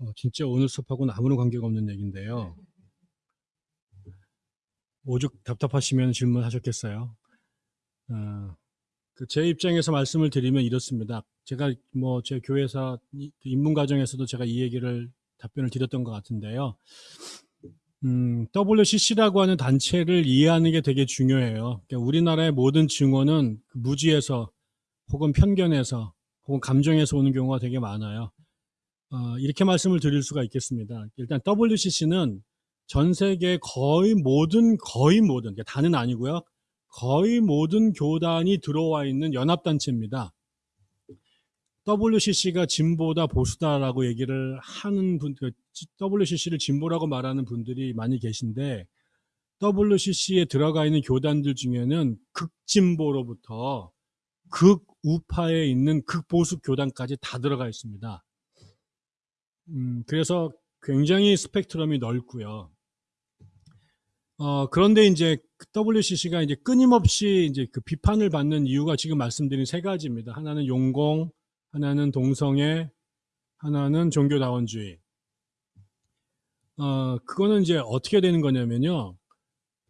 어, 진짜 오늘 수업하고는 아무런 관계가 없는 얘기인데요. 오죽 답답하시면 질문하셨겠어요. 어, 그 제 입장에서 말씀을 드리면 이렇습니다. 제가 뭐 제 교회사 입문 과정에서도 제가 이 얘기를 답변을 드렸던 것 같은데요. 음, WCC라고 하는 단체를 이해하는 게 되게 중요해요. 그러니까 우리나라의 모든 그 무지에서 혹은 편견에서 혹은 감정에서 오는 경우가 되게 많아요. 어, 이렇게 말씀을 드릴 수가 있겠습니다. 일단 WCC는 전 세계 거의 모든 거의 모든 그러니까 다는 아니고요. 거의 모든 교단이 들어와 있는 연합단체입니다. WCC가 진보다 보수다라고 얘기를 하는 분, 그 WCC를 진보라고 말하는 분들이 많이 계신데 WCC에 들어가 있는 교단들 중에는 극진보로부터 극우파에 있는 극보수 교단까지 다 들어가 있습니다. 음, 그래서 굉장히 스펙트럼이 넓고요. 어, 그런데 이제 WCC가 이제 끊임없이 이제 그 비판을 받는 이유가 지금 말씀드린 세 가지입니다. 하나는 용공, 하나는 동성애, 하나는 종교다원주의. 어, 그거는 이제 어떻게 되는 거냐면요.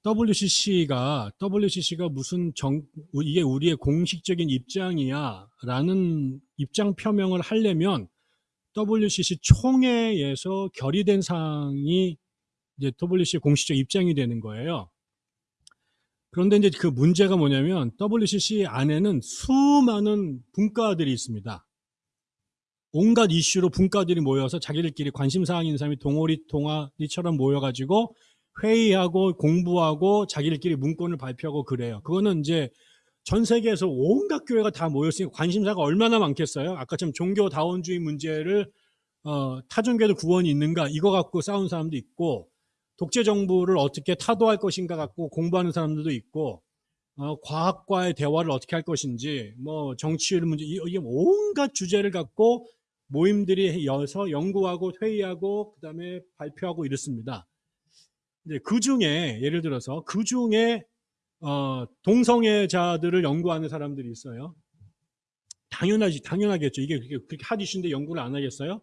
WCC가 WCC가 무슨 정 이게 우리의 공식적인 입장이야 라는 입장 표명을 하려면 WCC 총회에서 결의된 사항이 이제 WCC 공식적 입장이 되는 거예요. 그런데 이제 그 문제가 뭐냐면 WCC 안에는 수많은 분과들이 있습니다. 온갖 이슈로 분과들이 모여서 자기들끼리 관심사항인 사람이 동오리 동아리처럼 모여가지고 회의하고 공부하고 자기들끼리 문건을 발표하고 그래요. 그거는 이제 전 세계에서 온갖 교회가 다 모였으니까 관심사가 얼마나 많겠어요? 아까처럼 종교다원주의 문제를 어, 타종교도 구원이 있는가 이거 갖고 싸운 사람도 있고 독재 정부를 어떻게 타도할 것인가 갖고 공부하는 사람들도 있고 어, 과학과의 대화를 어떻게 할 것인지 뭐 정치율 문제 이게 온갖 주제를 갖고 모임들이 여서 연구하고 회의하고 그다음에 발표하고 이렇습니다. 그 중에 예를 들어서 그 중에 어, 동성애자들을 연구하는 사람들이 있어요. 당연하지, 당연하겠죠. 이게 그렇게 핫 이슈인데 연구를 안 하겠어요?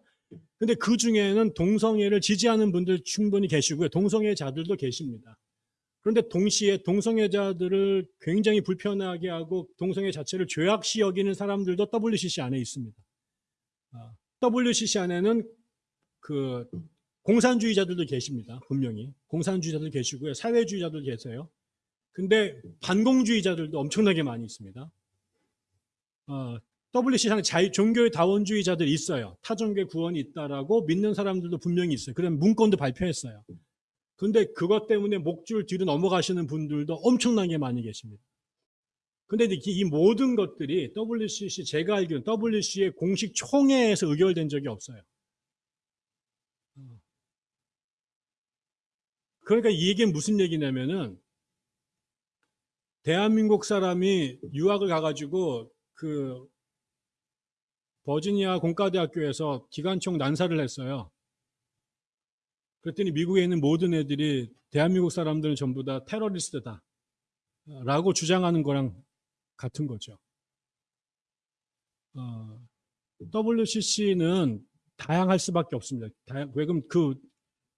근데 그 중에는 동성애를 지지하는 분들 충분히 계시고요. 동성애자들도 계십니다. 그런데 동시에 동성애자들을 굉장히 불편하게 하고 동성애 자체를 죄악시 여기는 사람들도 WCC 안에 있습니다. 아, WCC 안에는 그 공산주의자들도 계십니다. 분명히. 공산주의자들 계시고요. 사회주의자들 계세요. 근데 반공주의자들도 엄청나게 많이 있습니다. 어, WC 상 자유, 종교의 다원주의자들이 있어요. 타종교 구원이 있다라고 믿는 사람들도 분명히 있어요. 그런 문건도 발표했어요. 근데 그것 때문에 목줄 뒤로 넘어가시는 분들도 엄청나게 많이 계십니다. 근데 이 모든 것들이 WCC, 제가 알기로는 WC의 공식 총회에서 의결된 적이 없어요. 그러니까 이 얘기는 무슨 얘기냐면은 대한민국 사람이 유학을 가가지고 그 버지니아 공과대학교에서 기관총 난사를 했어요. 그랬더니 미국에 있는 모든 애들이 대한민국 사람들은 전부 다 테러리스트다. 라고 주장하는 거랑 같은 거죠. 어, WCC는 다양할 수밖에 없습니다. 왜냐면 그,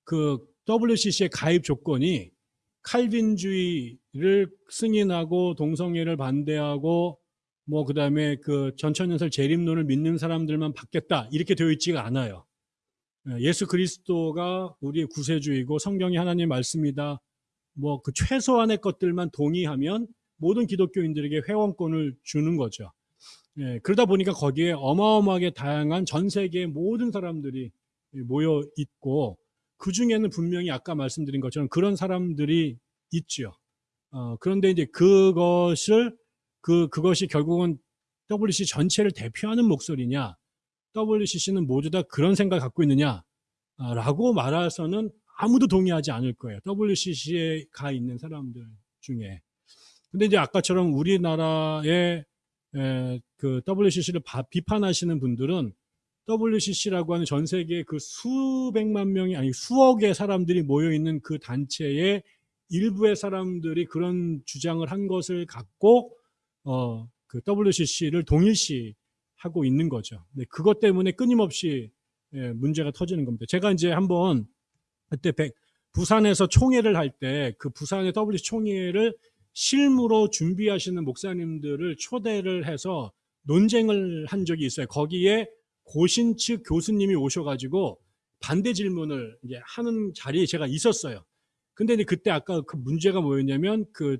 그 WCC의 가입 조건이 칼빈주의를 승인하고 동성애를 반대하고 뭐 그다음에 그 전천연설 재림론을 믿는 사람들만 받겠다 이렇게 되어 있지가 않아요. 예, 예수 그리스도가 우리의 구세주이고 성경이 하나님의 말씀이다. 뭐 그 최소한의 것들만 동의하면 모든 기독교인들에게 회원권을 주는 거죠. 예, 그러다 보니까 거기에 어마어마하게 다양한 전 세계의 모든 사람들이 모여 있고 그 중에는 분명히 아까 말씀드린 것처럼 그런 사람들이 있죠. 어, 그런데 이제 그것을 그 그것이 결국은 WC 전체를 대표하는 목소리냐, WCC는 모두 다 그런 생각 을 갖고 있느냐라고 말해서는 아무도 동의하지 않을 거예요. WCC에 가 있는 사람들 중에. 근데 이제 아까처럼 우리나라의 에, 그 WCC를 바, 비판하시는 분들은 WCC라고 하는 전 세계 그 수백만 명이 아니 수억의 사람들이 모여 있는 그 단체의 일부의 사람들이 그런 주장을 한 것을 갖고 어, 그 WCC를 동일시 하고 있는 거죠. 네, 그것 때문에 끊임없이 예, 문제가 터지는 겁니다. 제가 이제 한번 그때 백- 부산에서 총회를 할 때 그 부산의 WC 총회를 실무로 준비하시는 목사님들을 초대를 해서 논쟁을 한 적이 있어요. 거기에 고신 측 교수님이 오셔가지고 반대 질문을 이제 하는 자리에 제가 있었어요. 근데 이제 그때 아까 그 문제가 뭐였냐면 그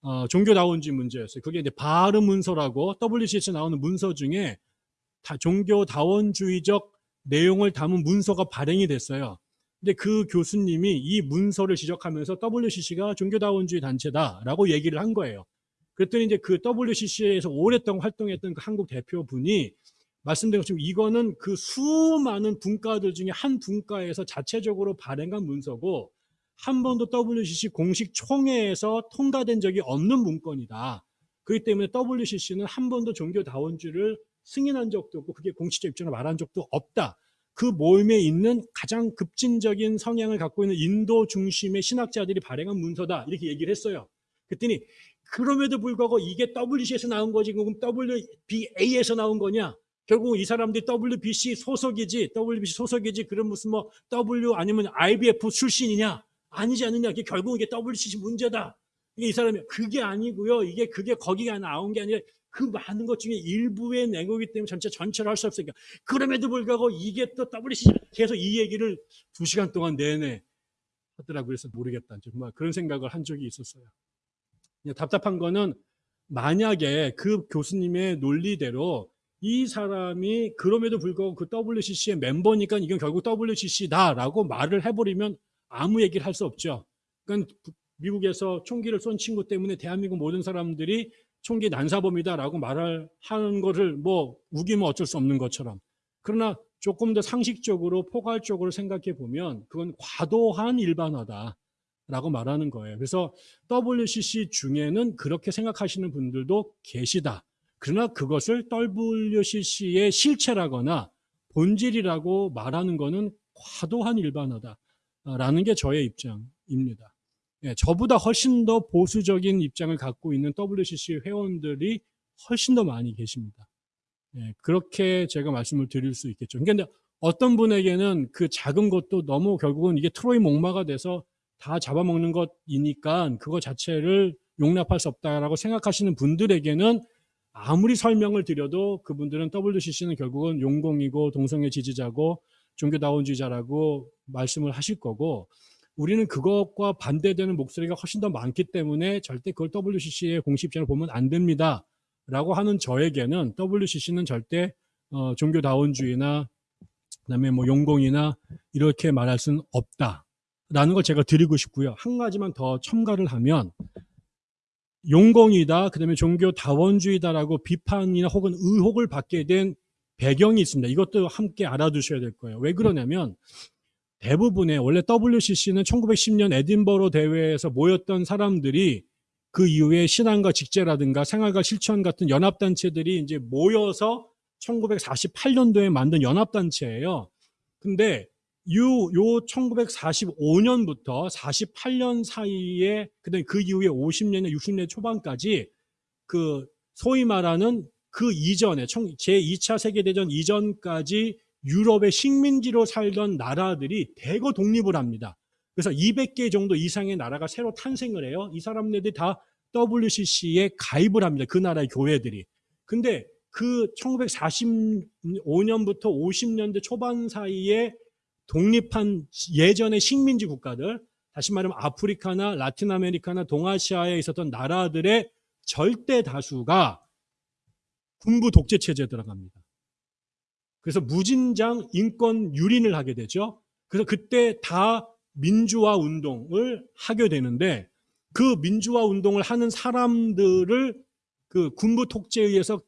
어, 종교다원주의 문제였어요. 그게 이제 바르 문서라고 WC에서 나오는 문서 중에 다 종교다원주의적 내용을 담은 문서가 발행이 됐어요. 근데 그 교수님이 이 문서를 지적하면서 WCC가 종교다원주의 단체다라고 얘기를 한 거예요. 그랬더니 이제 그 WCC에서 오랫동안 활동했던 그 한국 대표분이 말씀드린 것처럼 이거는 그 수많은 분과들 중에 한 분과에서 자체적으로 발행한 문서고 한 번도 WCC 공식 총회에서 통과된 적이 없는 문건이다. 그렇기 때문에 WCC는 한 번도 종교 다원주의를 승인한 적도 없고 그게 공식적 입장을 말한 적도 없다. 그 모임에 있는 가장 급진적인 성향을 갖고 있는 인도 중심의 신학자들이 발행한 문서다. 이렇게 얘기를 했어요. 그랬더니 그럼에도 불구하고 이게 WC에서 나온 거지 그럼 WBA에서 나온 거냐? 결국 이 사람들이 WBC 소속이지 WBC 소속이지 그런 무슨 뭐 W 아니면 IBF 출신이냐? 아니지 않느냐? 이게 결국 이게 WCC 문제다. 이게 이 사람이 그게 아니고요. 이게 그게 거기가 나온 게 아니라 그 많은 것 중에 일부의 내고기 때문에 전체 전체를 할 수 없으니까 그럼에도 불구하고 이게 또 WCC 계속 이 얘기를 두 시간 동안 내내 하더라고요. 그래서 모르겠다. 정말 그런 생각을 한 적이 있었어요. 답답한 거는 만약에 그 교수님의 논리대로 이 사람이 그럼에도 불구하고 그 WCC의 멤버니까 이건 결국 WCC다라고 말을 해버리면 아무 얘기를 할 수 없죠. 그러니까 미국에서 총기를 쏜 친구 때문에 대한민국 모든 사람들이 총기 난사범이다라고 말을 하는 거를 뭐 우기면 어쩔 수 없는 것처럼. 그러나 조금 더 상식적으로 포괄적으로 생각해 보면 그건 과도한 일반화다 라고 말하는 거예요. 그래서 WCC 중에는 그렇게 생각하시는 분들도 계시다. 그러나 그것을 WCC의 실체라거나 본질이라고 말하는 것은 과도한 일반화다라는 게 저의 입장입니다. 예, 저보다 훨씬 더 보수적인 입장을 갖고 있는 WCC 회원들이 훨씬 더 많이 계십니다. 예, 그렇게 제가 말씀을 드릴 수 있겠죠. 그러니까 어떤 분에게는 그 작은 것도 너무 결국은 이게 트로이 목마가 돼서 다 잡아먹는 것이니까 그거 자체를 용납할 수 없다라고 생각하시는 분들에게는 아무리 설명을 드려도 그분들은 WCC는 결국은 용공이고 동성애 지지자고 종교다원주의자라고 말씀을 하실 거고 우리는 그것과 반대되는 목소리가 훨씬 더 많기 때문에 절대 그걸 WCC의 공식 입장을 보면 안 됩니다. 라고 하는 저에게는 WCC는 절대 어, 종교다원주의나 그다음에 뭐 용공이나 이렇게 말할 수는 없다 라는 걸 제가 드리고 싶고요. 한 가지만 더 첨가를 하면 용공이다, 그 다음에 종교 다원주의다라고 비판이나 혹은 의혹을 받게 된 배경이 있습니다. 이것도 함께 알아두셔야 될 거예요. 왜 그러냐면 대부분의 원래 WCC는 1910년 에딘버러 대회에서 모였던 사람들이 그 이후에 신앙과 직제라든가 생활과 실천 같은 연합단체들이 이제 모여서 1948년도에 만든 연합단체예요. 근데 요, 요 1945년부터 48년 사이에, 그다음에 그 이후에 50년대, 60년대 초반까지 그 소위 말하는 그 이전에, 제2차 세계대전 이전까지 유럽의 식민지로 살던 나라들이 대거 독립을 합니다. 그래서 200개 정도 이상의 나라가 새로 탄생을 해요. 이 사람들이 다 WCC에 가입을 합니다. 그 나라의 교회들이. 근데 그 1945년부터 50년대 초반 사이에 독립한 예전의 식민지 국가들, 다시 말하면 아프리카나 라틴 아메리카나 동아시아에 있었던 나라들의 절대 다수가 군부 독재 체제에 들어갑니다. 그래서 무진장 인권 유린을 하게 되죠. 그래서 그때 다 민주화 운동을 하게 되는데 그 민주화 운동을 하는 사람들을 그 군부 독재에 의해서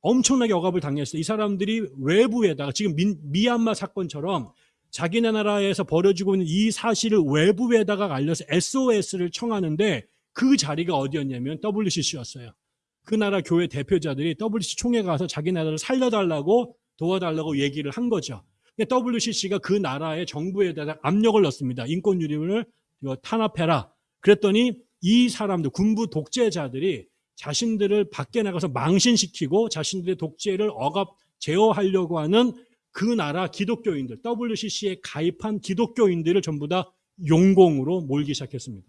엄청나게 억압을 당했어요. 이 사람들이 외부에다가 지금 미, 미얀마 사건처럼 자기네 나라에서 벌어지고 있는 이 사실을 외부에다가 알려서 SOS를 청하는데 그 자리가 어디였냐면 WCC였어요. 그 나라 교회 대표자들이 WCC 총회 가서 자기 나라를 살려달라고 도와달라고 얘기를 한 거죠. WCC가 그 나라의 정부에다가 압력을 넣습니다. 인권 유림을 탄압해라. 그랬더니 이 사람들 군부 독재자들이 자신들을 밖에 나가서 망신시키고 자신들의 독재를 억압 제어하려고 하는 그 나라 기독교인들, WCC에 가입한 기독교인들을 전부 다 용공으로 몰기 시작했습니다.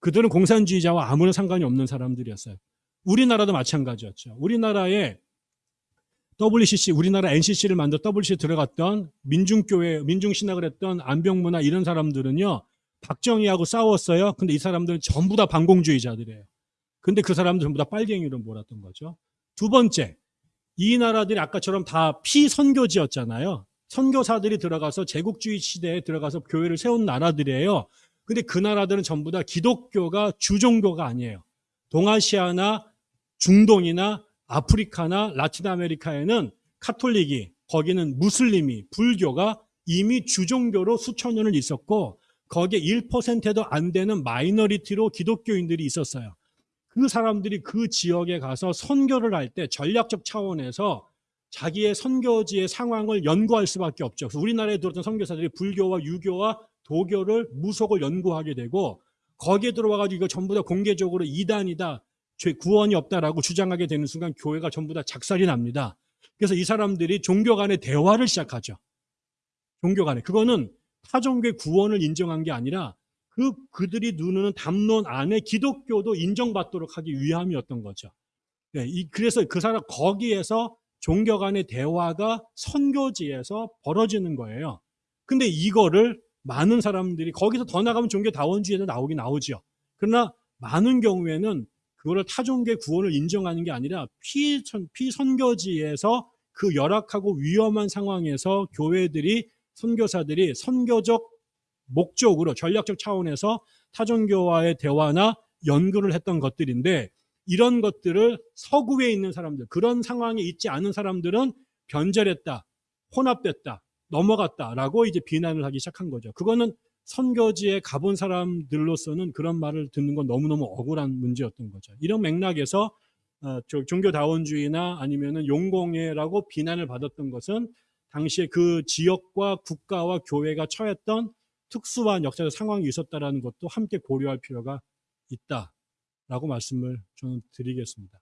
그들은 공산주의자와 아무런 상관이 없는 사람들이었어요. 우리나라도 마찬가지였죠. 우리나라에 WCC, 우리나라 NCC를 만들 WCC에 들어갔던 민중교회, 민중신학을 했던 안병무나 이런 사람들은요, 박정희하고 싸웠어요. 근데 이 사람들은 전부 다 반공주의자들이에요. 근데 그 사람들 전부 다 빨갱이로 몰았던 거죠. 두 번째, 이 나라들이 아까처럼 다 피선교지였잖아요. 선교사들이 들어가서 제국주의 시대에 들어가서 교회를 세운 나라들이에요. 근데 그 나라들은 전부 다 기독교가 주종교가 아니에요. 동아시아나 중동이나 아프리카나 라틴 아메리카에는 카톨릭이 거기는 무슬림이 불교가 이미 주종교로 수천 년을 있었고 거기에 1%도 안 되는 마이너리티로 기독교인들이 있었어요. 그 사람들이 그 지역에 가서 선교를 할 때 전략적 차원에서 자기의 선교지의 상황을 연구할 수밖에 없죠. 그래서 우리나라에 들어왔던 선교사들이 불교와 유교와 도교를 무속을 연구하게 되고 거기에 들어와가지고 이거 전부 다 공개적으로 이단이다, 죄 구원이 없다라고 주장하게 되는 순간 교회가 전부 다 작살이 납니다. 그래서 이 사람들이 종교 간의 대화를 시작하죠. 종교 간에 그거는 타종교의 구원을 인정한 게 아니라 그 그들이 누르는 담론 안에 기독교도 인정받도록 하기 위함이었던 거죠. 네, 이, 그래서 그 사람 거기에서 종교 간의 대화가 선교지에서 벌어지는 거예요. 근데 이거를 많은 사람들이 거기서 더 나가면 종교 다원주의에도 나오긴 나오죠. 그러나 많은 경우에는 그거를 타종교의 구원을 인정하는 게 아니라 피선, 피선교지에서 그 열악하고 위험한 상황에서 교회들이 선교사들이 선교적 목적으로 전략적 차원에서 타종교와의 대화나 연구를 했던 것들인데 이런 것들을 서구에 있는 사람들 그런 상황에 있지 않은 사람들은 변절했다 혼합됐다 넘어갔다라고 이제 비난을 하기 시작한 거죠. 그거는 선교지에 가본 사람들로서는 그런 말을 듣는 건 너무너무 억울한 문제였던 거죠. 이런 맥락에서 어, 종교다원주의나 아니면은 용공회라고 비난을 받았던 것은 당시에 그 지역과 국가와 교회가 처했던 특수한 역사적 상황이 있었다는 것도 함께 고려할 필요가 있다라고 말씀을 저는 드리겠습니다.